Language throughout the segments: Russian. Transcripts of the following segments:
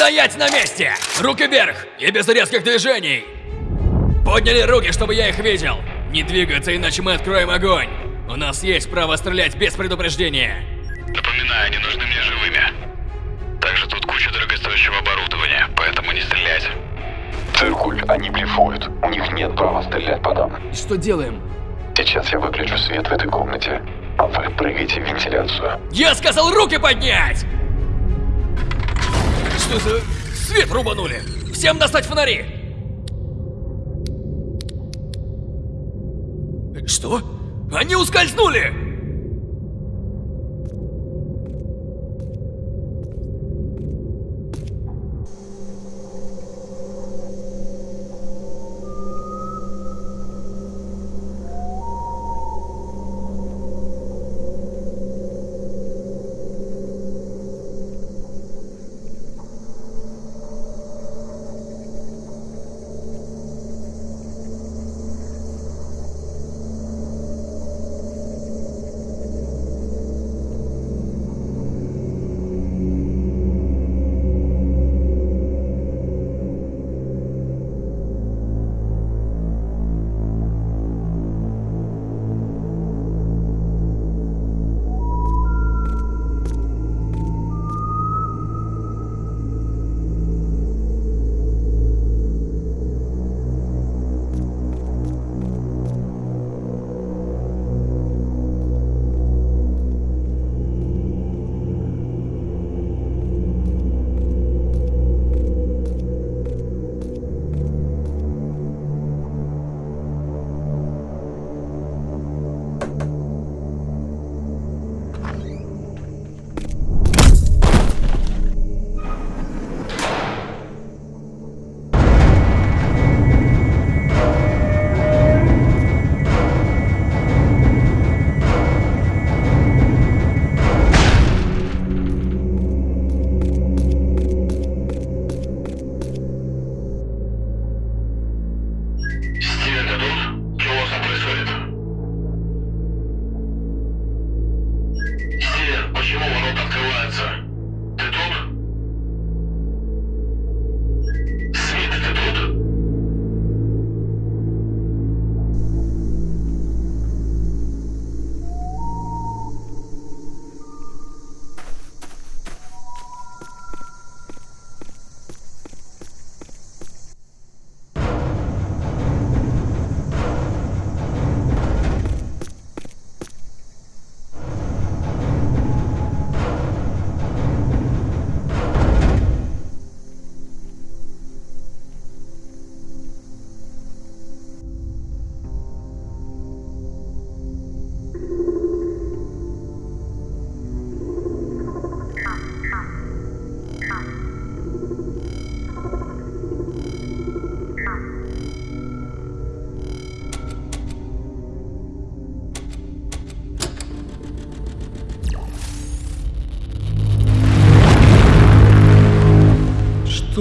Стоять на месте! Руки вверх и без резких движений! Подняли руки, чтобы я их видел! Не двигаться, иначе мы откроем огонь! У нас есть право стрелять без предупреждения! Напоминаю, они нужны мне живыми. Также тут куча дорогостоящего оборудования, поэтому не стрелять. Циркуль, они блефуют. У них нет права стрелять по нам. И что делаем? Сейчас я выключу свет в этой комнате, а вы прыгайте в вентиляцию. Я сказал руки поднять! Что за... Свет рубанули! Всем достать фонари! Что? Они ускользнули!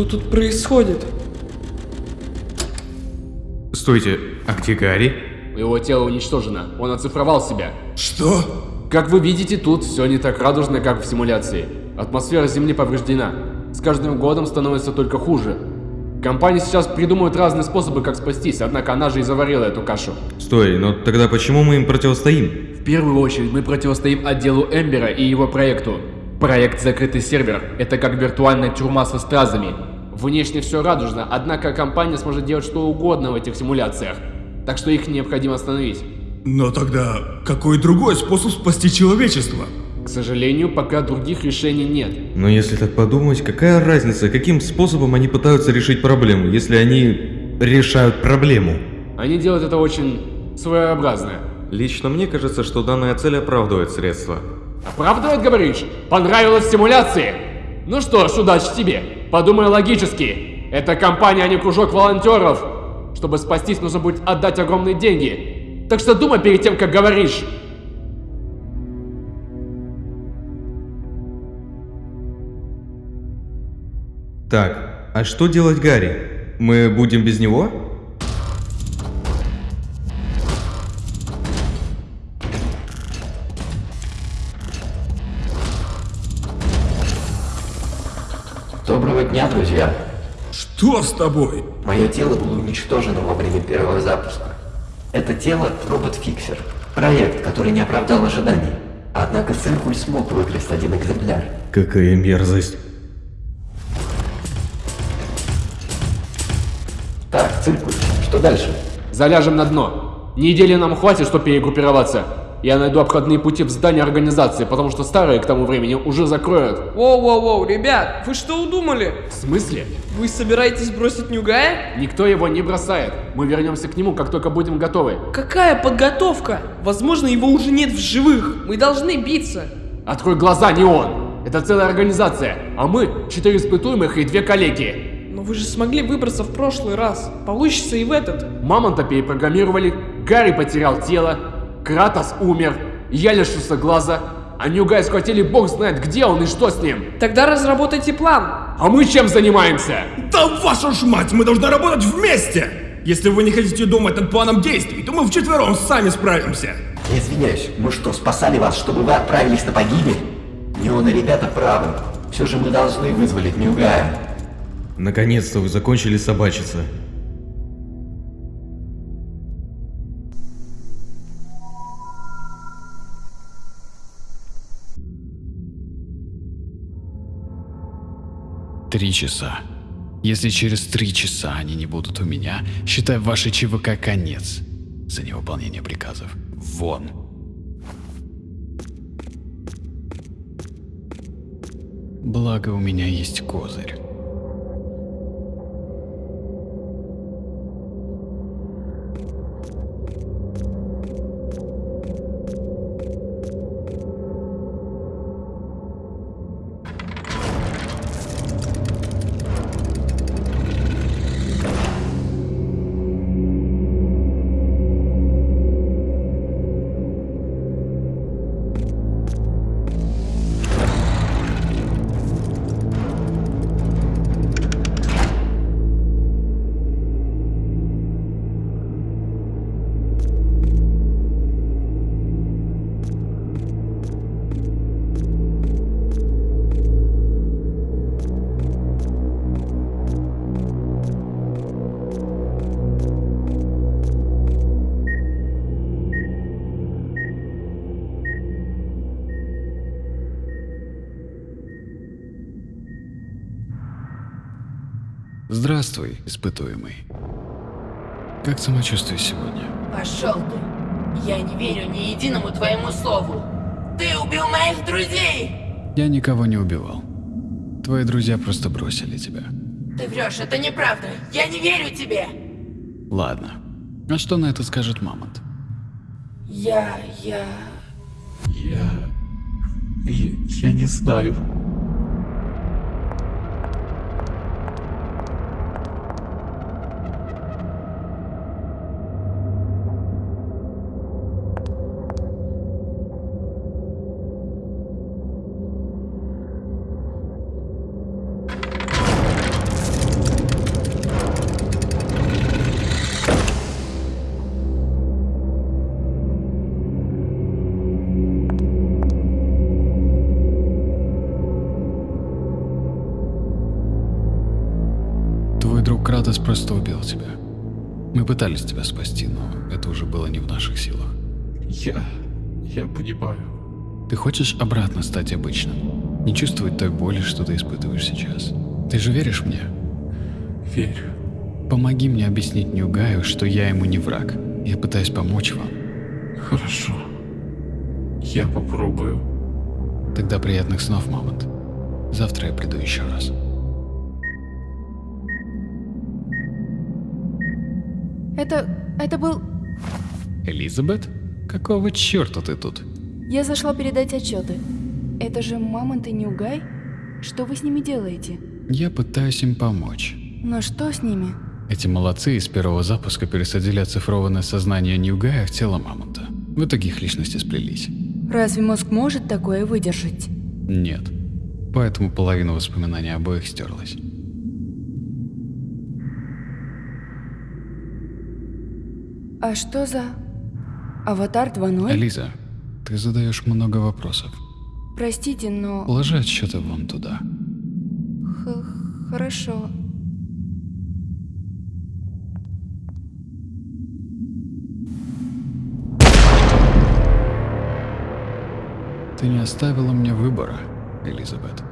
Тут происходит? Стойте, а где Гарри? Его тело уничтожено, он оцифровал себя. Что? Как вы видите, тут все не так радужно, как в симуляции. Атмосфера Земли повреждена. С каждым годом становится только хуже. Компании сейчас придумывают разные способы, как спастись, однако она же и заварила эту кашу. Стой, но тогда почему мы им противостоим? В первую очередь мы противостоим отделу Эмбера и его проекту. Проект «Закрытый сервер» — это как виртуальная тюрьма со стразами. Внешне все радужно, однако компания сможет делать что угодно в этих симуляциях. Так что их необходимо остановить. Но тогда какой другой способ спасти человечество? К сожалению, пока других решений нет. Но если так подумать, какая разница, каким способом они пытаются решить проблему, если они решают проблему? Они делают это очень своеобразно. Лично мне кажется, что данная цель оправдывает средства. Оправдывает, говоришь? Понравилось в симуляции? Ну что ж, удачи тебе. Подумай логически. Это компания, а не кружок волонтеров. Чтобы спастись, нужно будет отдать огромные деньги. Так что думай перед тем, как говоришь. Так, а что делать Гарри? Мы будем без него? Дня, друзья. Что с тобой? Мое тело было уничтожено во время первого запуска. Это тело — робот-фиксер. Проект, который не оправдал ожиданий. Однако Циркуль смог выкрасть один экземпляр. Какая мерзость. Так, Циркуль, что дальше? Заляжем на дно. Недели нам хватит, чтобы перегруппироваться. Я найду обходные пути в здании организации, потому что старые к тому времени уже закроют. Воу-воу-воу, ребят, вы что удумали? В смысле? Вы собираетесь бросить Нюгая? Никто его не бросает. Мы вернемся к нему, как только будем готовы. Какая подготовка? Возможно, его уже нет в живых. Мы должны биться. Открой глаза, не он. Это целая организация, а мы четыре испытуемых и две коллеги. Но вы же смогли выбраться в прошлый раз. Получится и в этот. Мамонта перепрограммировали, Гарри потерял тело, Кратос умер, я лишился глаза, а Ньюгай схватили бог знает где он и что с ним. Тогда разработайте план. А мы чем занимаемся? Да вашу ж мать, мы должны работать вместе! Если вы не хотите думать над планом действий, то мы вчетвером сами справимся. Я извиняюсь, мы что, спасали вас, чтобы вы отправились на погибель? Неон и ребята правы. Все же мы должны вызволить Ньюгая. Наконец-то вы закончили собачиться. Три часа. Если через три часа они не будут у меня, считай вашей ЧВК конец за невыполнение приказов. Вон. Благо у меня есть козырь. Здравствуй, испытуемый. Как самочувствие сегодня? Пошел ты. Я не верю ни единому твоему слову. Ты убил моих друзей! Я никого не убивал. Твои друзья просто бросили тебя. Ты врешь, это неправда. Я не верю тебе. Ладно. А что на это скажет Мамонт? Я... я... Я... Я, я не знаю. Пытались тебя спасти, но это уже было не в наших силах. Я... я понимаю. Ты хочешь обратно стать обычным? Не чувствовать той боли, что ты испытываешь сейчас? Ты же веришь мне? Верю. Помоги мне объяснить Ньюгаю, что я ему не враг. Я пытаюсь помочь вам. Хорошо. Я попробую. Тогда приятных снов, Мамонт. Завтра я приду еще раз. Это... это был... Элизабет? Какого черта ты тут? Я зашла передать отчеты. Это же Мамонт и Ньюгай? Что вы с ними делаете? Я пытаюсь им помочь. Но что с ними? Эти молодцы из первого запуска пересадили оцифрованное сознание Ньюгая в тело Мамонта. В итоге их личности сплелись. Разве мозг может такое выдержать? Нет. Поэтому половина воспоминаний обоих стерлась. А что за... Аватар 2.0? Элиза, ты задаешь много вопросов. Простите, но... Положи отсчеты вон туда. Х Хорошо. Ты не оставила мне выбора, Элизабет.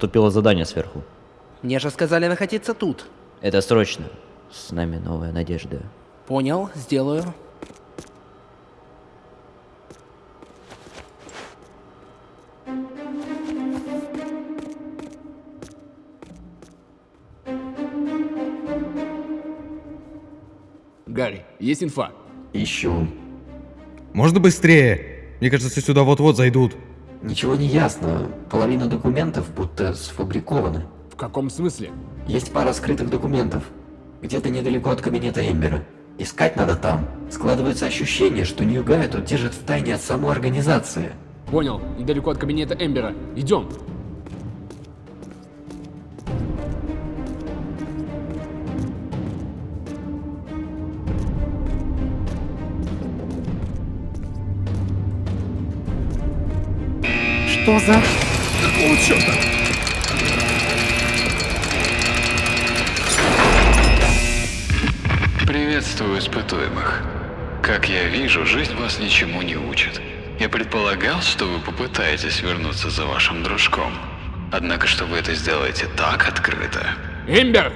Поступило задание сверху. Мне же сказали находиться тут. Это срочно. С нами новая надежда. Понял, сделаю. Гарри, есть инфа? Ищу. Можно быстрее? Мне кажется, сюда вот-вот зайдут. Ничего не ясно. Половина документов будто сфабрикованы. В каком смысле? Есть пара скрытых документов. Где-то недалеко от кабинета Эмбера. Искать надо там. Складывается ощущение, что Ньюгая тут держит в тайне от самой организации. Понял, недалеко от кабинета Эмбера. Идем. Что за... Какого черта? Приветствую испытуемых. Как я вижу, жизнь вас ничему не учит. Я предполагал, что вы попытаетесь вернуться за вашим дружком. Однако, что вы это сделаете так открыто. Эмбер!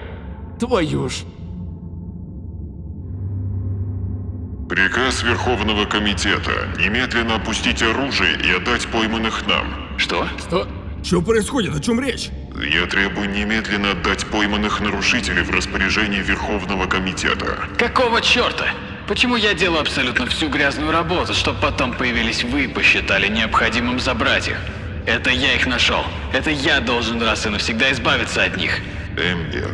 Твою ж! Приказ Верховного Комитета. Немедленно опустить оружие и отдать пойманных нам. Что? Что? Что происходит? О чем речь? Я требую немедленно отдать пойманных нарушителей в распоряжение Верховного Комитета. Какого черта? Почему я делаю абсолютно всю грязную работу, чтобы потом появились вы и посчитали необходимым забрать их? Это я их нашел. Это я должен раз и навсегда избавиться от них. Эмбер,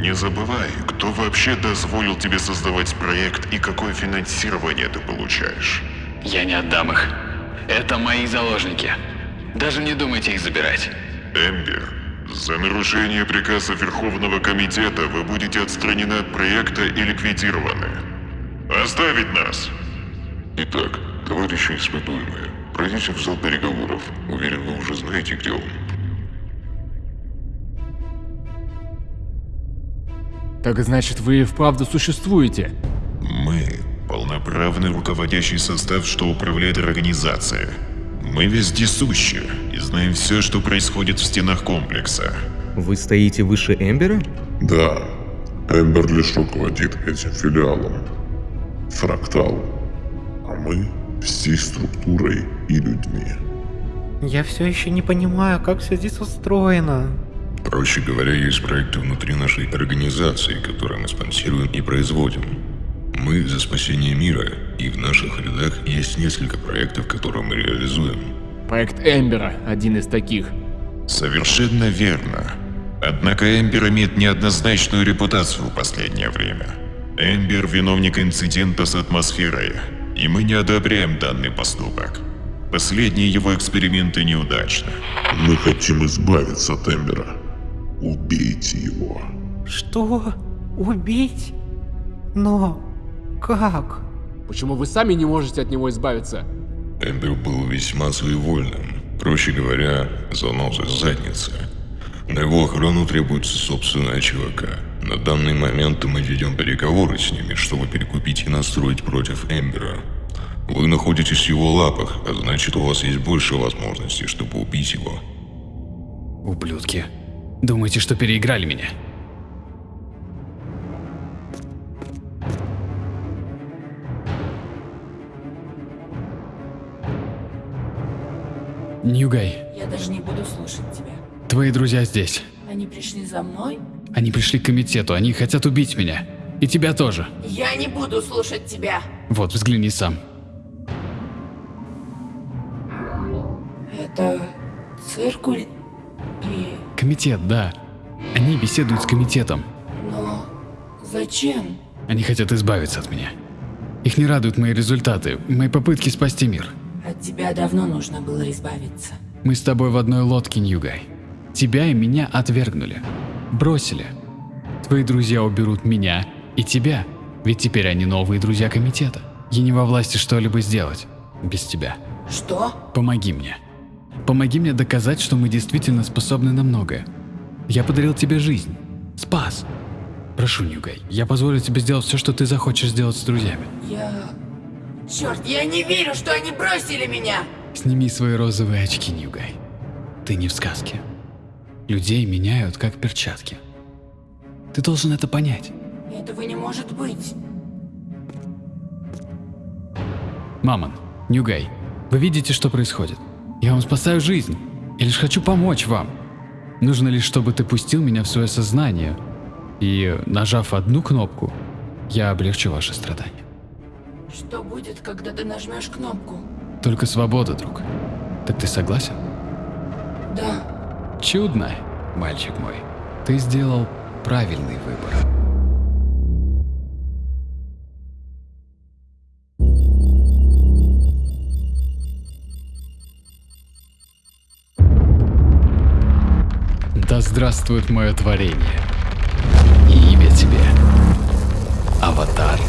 не забывай, кто вообще дозволил тебе создавать проект и какое финансирование ты получаешь. Я не отдам их. Это мои заложники. Даже не думайте их забирать. Эмбер, за нарушение приказа Верховного Комитета вы будете отстранены от проекта и ликвидированы. Оставить нас! Итак, товарищи испытуемые, пройдите в зал переговоров. Уверен, вы уже знаете, где он. Так значит, вы и вправду существуете? Мы – полноправный руководящий состав, что управляет организацией. Мы вездесущи и знаем все, что происходит в стенах комплекса. Вы стоите выше Эмбера? Да, Эмбер лишь руководит этим филиалом. Фрактал. А мы всей структурой и людьми. Я все еще не понимаю, как все здесь устроено. Проще говоря, есть проекты внутри нашей организации, которые мы спонсируем и производим. Мы за спасение мира, и в наших рядах есть несколько проектов, которые мы реализуем. Проект Эмбера – один из таких. Совершенно верно. Однако Эмбер имеет неоднозначную репутацию в последнее время. Эмбер – виновник инцидента с атмосферой, и мы не одобряем данный поступок. Последние его эксперименты неудачны. Мы хотим избавиться от Эмбера. Убейте его. Что? Убить? Но как? Почему вы сами не можете от него избавиться? Эмбер был весьма своевольным. Проще говоря, занозой задницы. На его охрану требуется собственная ЧВК. На данный момент мы ведем переговоры с ними, чтобы перекупить и настроить против Эмбера. Вы находитесь в его лапах, а значит у вас есть больше возможностей, чтобы убить его. Ублюдки. Думаете, что переиграли меня? Ньюгай, Я даже не буду слушать тебя. твои друзья здесь. Они пришли за мной? Они пришли к комитету, они хотят убить меня. И тебя тоже. Я не буду слушать тебя. Вот, взгляни сам. Это циркуль. Комитет, да. Они беседуют с комитетом. Но зачем? Они хотят избавиться от меня. Их не радуют мои результаты, мои попытки спасти мир. От тебя давно нужно было избавиться. Мы с тобой в одной лодке, Ньюгай. Тебя и меня отвергнули. Бросили. Твои друзья уберут меня и тебя, ведь теперь они новые друзья комитета. Я не во власти что-либо сделать без тебя. Что? Помоги мне. Помоги мне доказать, что мы действительно способны на многое. Я подарил тебе жизнь. Спас. Прошу, Ньюгай, я позволю тебе сделать все, что ты захочешь сделать с друзьями. Я... Черт, я не верю, что они бросили меня! Сними свои розовые очки, Ньюгай. Ты не в сказке. Людей меняют как перчатки. Ты должен это понять. Этого не может быть. Мамон, Ньюгай, вы видите, что происходит? Я вам спасаю жизнь. Я лишь хочу помочь вам. Нужно лишь, чтобы ты пустил меня в свое сознание. И, нажав одну кнопку, я облегчу ваши страдания. Что будет, когда ты нажмешь кнопку? Только свобода, друг. Так ты согласен? Да. Чудно, мальчик мой. Ты сделал правильный выбор. Здравствует мое творение. И имя тебе. Аватар.